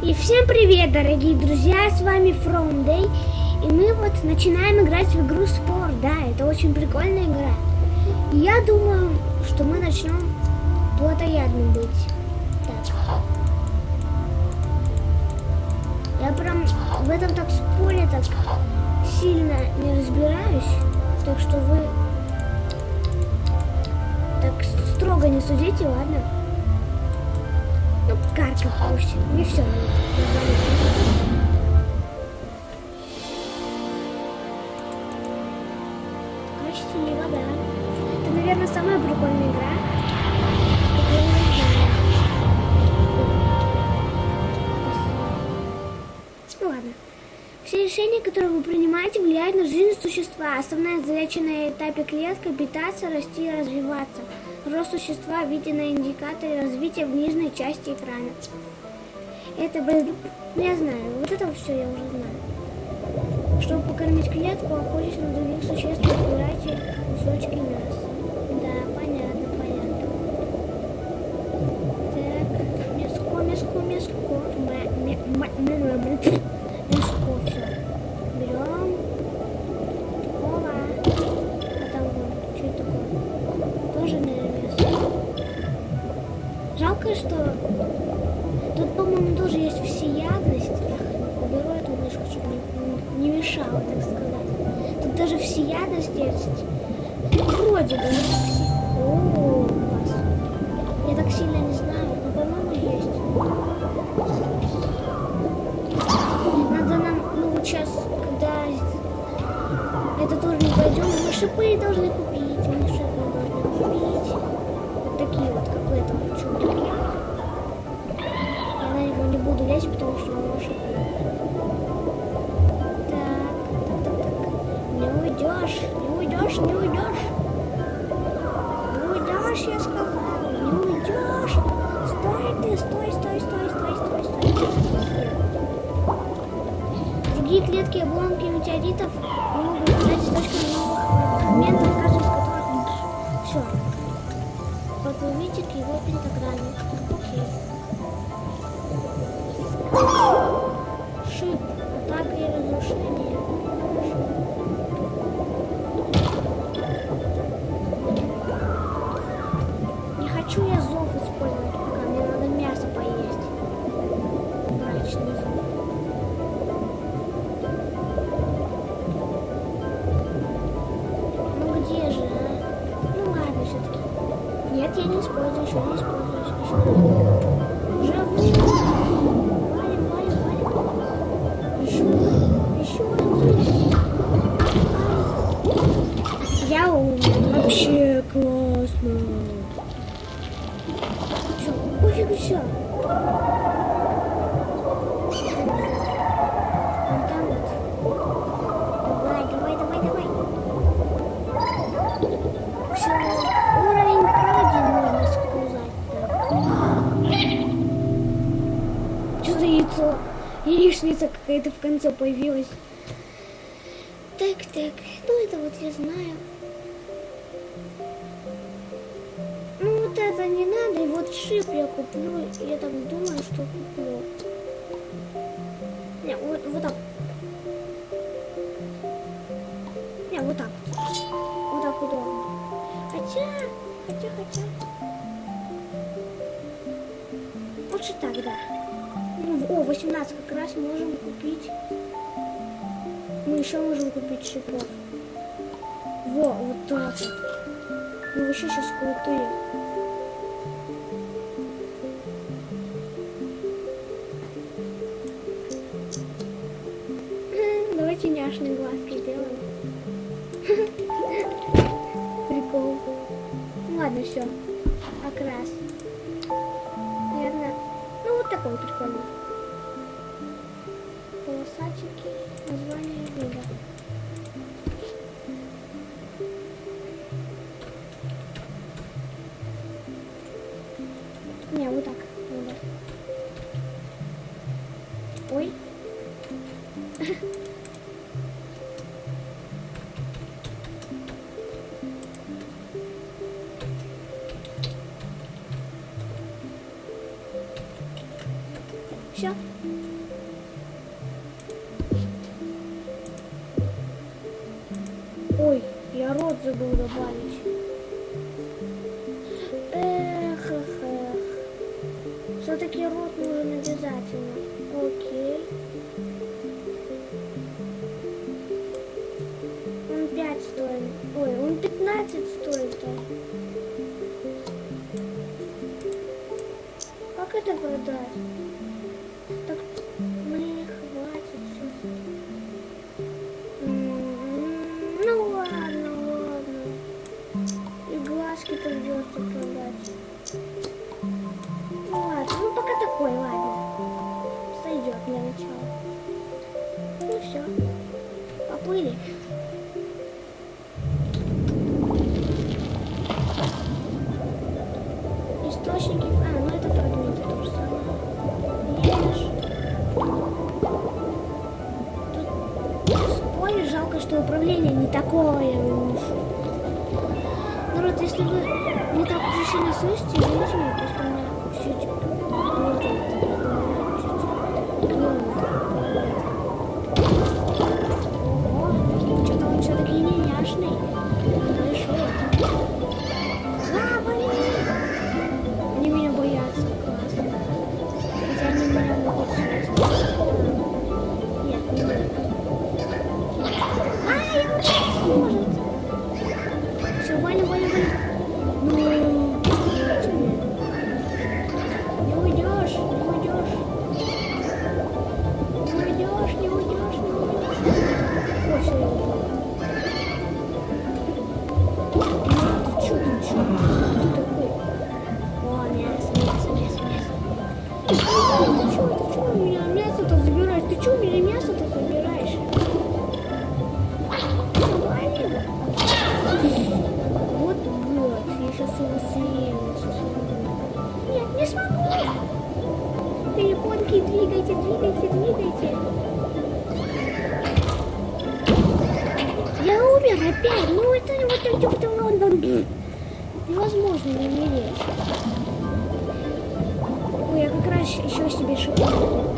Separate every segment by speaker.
Speaker 1: И всем привет, дорогие друзья, с вами From Day, и мы вот начинаем играть в игру Спор, да, это очень прикольная игра. И я думаю, что мы начнем плотоядным быть. Так. Я прям в этом так споре так сильно не разбираюсь, так что вы так строго не судите, ладно? Ну, карка пусть. Не все. Красиво, да. Это, наверное, самая прикольная игра, которую я знаю. Все решения, которые вы принимаете, влияют на жизнь существа. Основная задача на этапе клетка – питаться, расти и развиваться. Рост существа виден на индикаторе развития в нижней части экрана. Это, ну, я знаю, вот это все я уже знаю. Чтобы покормить клетку, охотясь на других существ, выбирайте кусочки мяса. Да, понятно, понятно. Так, мяско, мяско, мяско. Мя, мя, мя, мя, мя, мя. Мяско, есть. Вроде бы. О, класс. Я так сильно не знаю, но, по-моему, есть. Надо нам, ну вот сейчас, когда этот уровень пройдем, мы шипы должны купить, мы шипы должны купить. Вот такие вот, как в этом чуде. Я на него не буду лезть, потому что у него шипы. Так, так, так, так. Не уйдешь, Атака и разрушение. Что за яйцо? Яичница какая-то в конце появилась. Так, так, ну это вот я знаю. Ну вот это не надо, и вот шип я куплю. Я так думаю, что куплю. Не, вот, вот так. Не, вот так. Вот так удобно. Хотя, хотя, хотя. Лучше так, да. Ну, о, 18 как раз можем купить. Мы еще можем купить шипов. Во, вот так вот. Мы вообще сейчас крутые. Окрас. Наверное, ну вот такой прикольный. Ой, я рот забыл добавить. Эх, эх, эх. Все-таки рот нужен обязательно. Окей. Он 5 стоит. Ой, он 15 стоит. Как это продать? опять. Ну это вот типа, это вот это вот невозможно не умереть. Ой, я как раз еще себе шипу.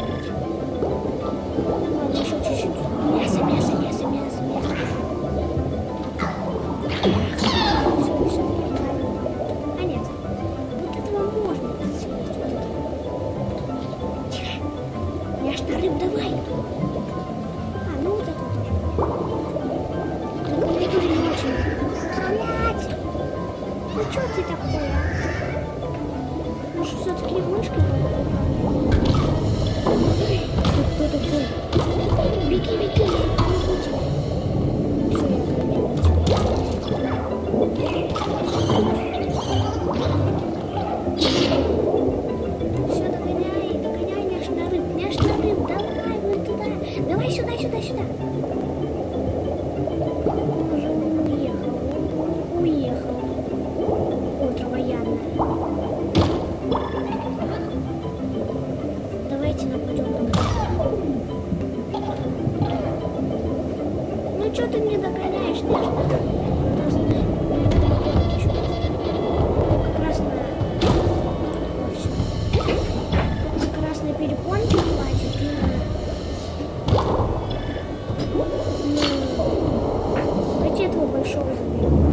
Speaker 1: Thank you.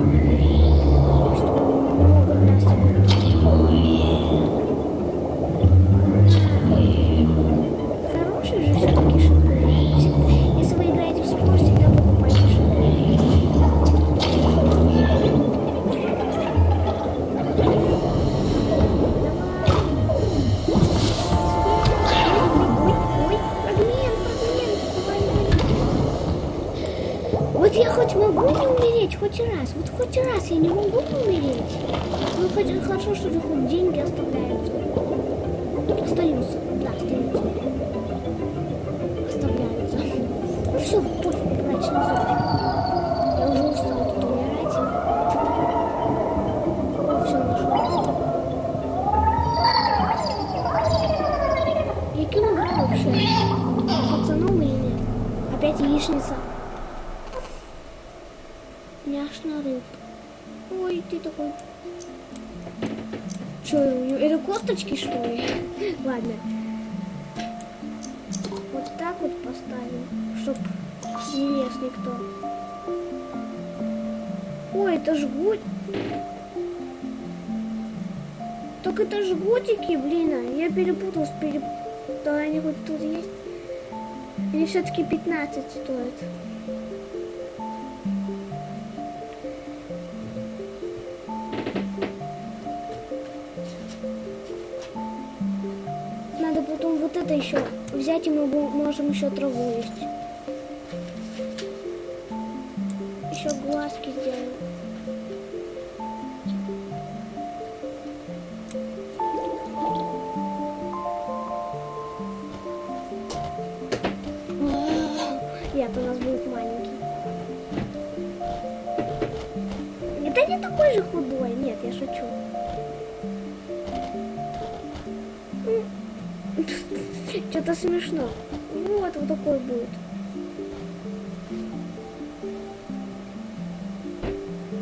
Speaker 1: жгут. Так это жгутики, блин. А я перепутал с переп... Да, они вот тут есть. Или все-таки 15 стоит? Надо потом вот это еще взять, и мы можем еще траву есть. Еще глазки сделаем. Нет, у нас будет маленький. Это не такой же худой. Нет, я шучу. Что-то смешно. Вот, вот такой будет.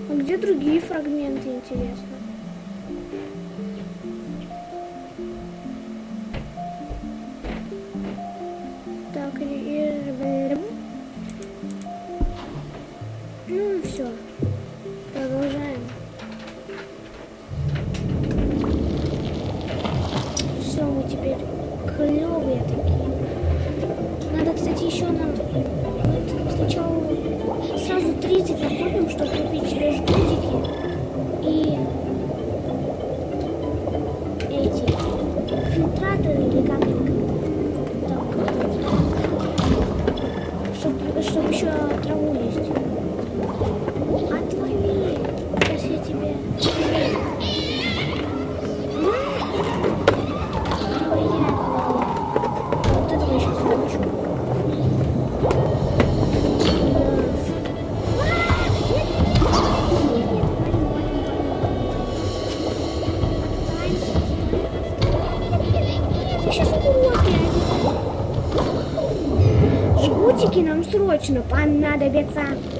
Speaker 1: А где другие фрагменты, интересно? точно, панна до беца.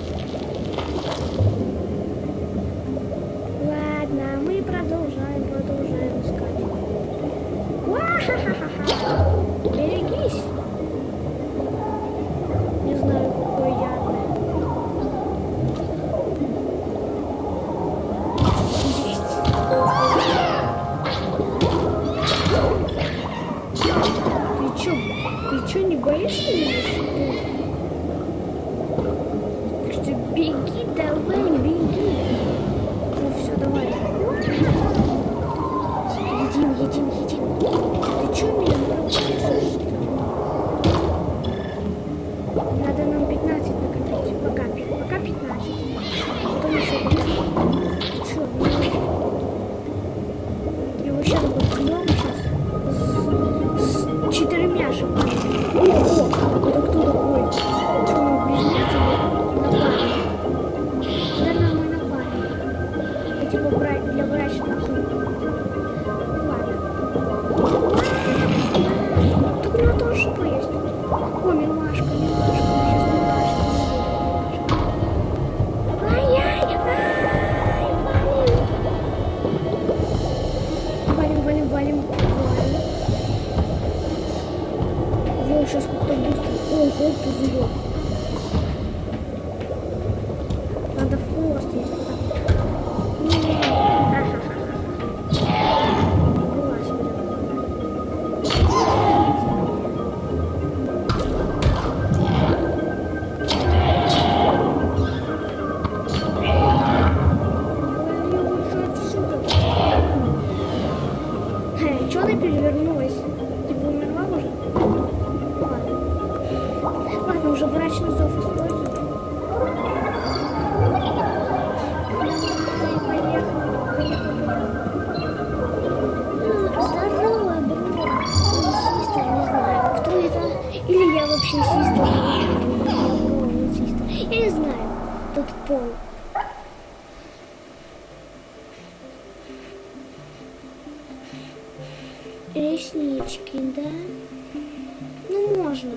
Speaker 1: под пол. Реснички, да? Ну, можно.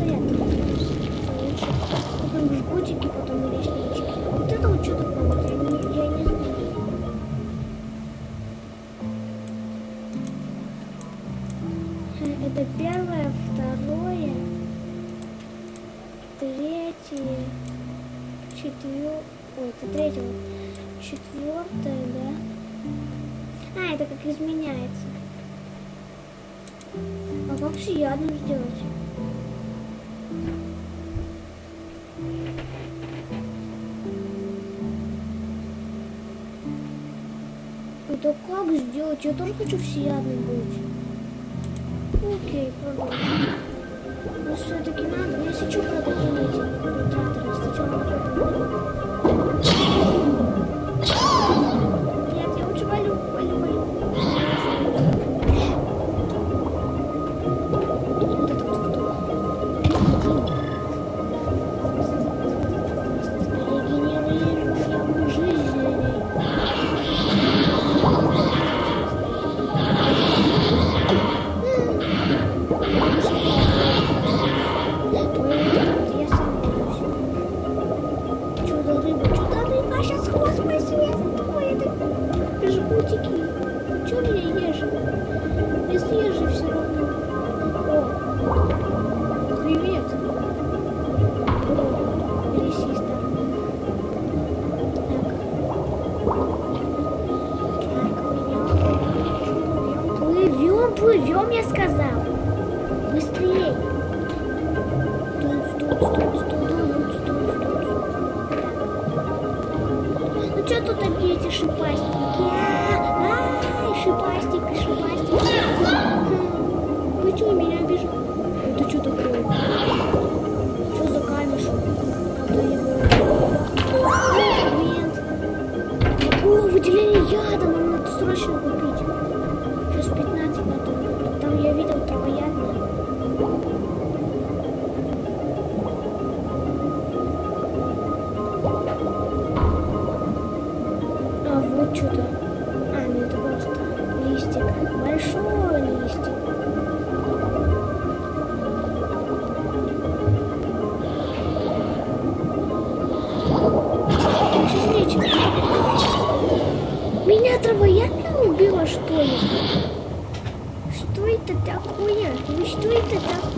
Speaker 1: Это лучше. Купим жгутики, потом реснички. Вот это вот что такое, вот я не, я не знаю. Это первое, второе, третье, четвертое, ой, это третье, четвертое, да? А, это как изменяется. А как всеядным сделать? Это как сделать? Я тоже хочу всеядным быть. Окей, продолжим. Но все-таки надо, если что, продадим эти фильтраторы. Сначала травоядно убило, что ли? Что это такое? Ну что это такое?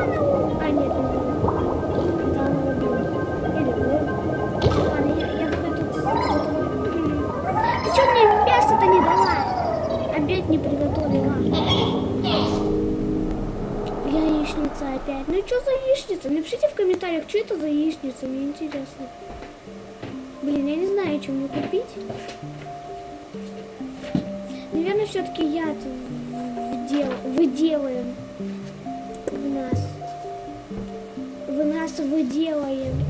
Speaker 1: А, нет, не убьют. Да, она убила. Или вы. Ладно, я, я тут... что мне мясо-то не дала? Обед не приготовила. Яичница опять. Ну что за яичница? Напишите в комментариях, что это за яичница, мне интересно. Блин, я не знаю, что мне купить. Наверное, все-таки яд вдел... выделаем В нас